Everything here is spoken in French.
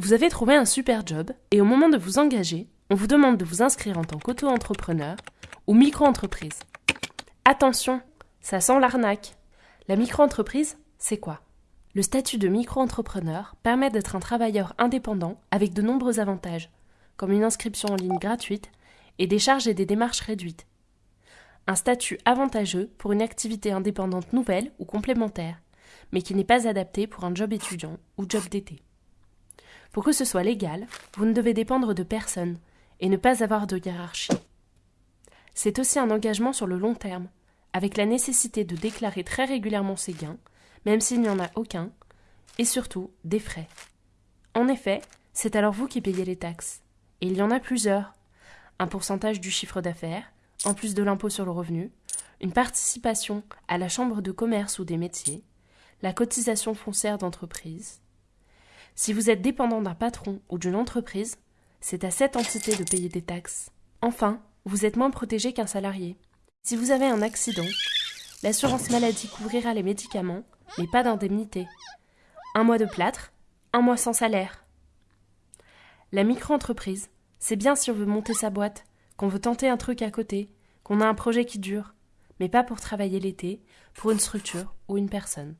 Vous avez trouvé un super job et au moment de vous engager, on vous demande de vous inscrire en tant qu'auto-entrepreneur ou micro-entreprise. Attention, ça sent l'arnaque. La micro-entreprise, c'est quoi? Le statut de micro-entrepreneur permet d'être un travailleur indépendant avec de nombreux avantages, comme une inscription en ligne gratuite et des charges et des démarches réduites. Un statut avantageux pour une activité indépendante nouvelle ou complémentaire, mais qui n'est pas adapté pour un job étudiant ou job d'été. Pour que ce soit légal, vous ne devez dépendre de personne et ne pas avoir de hiérarchie. C'est aussi un engagement sur le long terme, avec la nécessité de déclarer très régulièrement ses gains, même s'il n'y en a aucun, et surtout des frais. En effet, c'est alors vous qui payez les taxes. Et il y en a plusieurs. Un pourcentage du chiffre d'affaires, en plus de l'impôt sur le revenu, une participation à la chambre de commerce ou des métiers, la cotisation foncière d'entreprise, si vous êtes dépendant d'un patron ou d'une entreprise, c'est à cette entité de payer des taxes. Enfin, vous êtes moins protégé qu'un salarié. Si vous avez un accident, l'assurance maladie couvrira les médicaments, mais pas d'indemnité. Un mois de plâtre, un mois sans salaire. La micro-entreprise, c'est bien si on veut monter sa boîte, qu'on veut tenter un truc à côté, qu'on a un projet qui dure, mais pas pour travailler l'été, pour une structure ou une personne.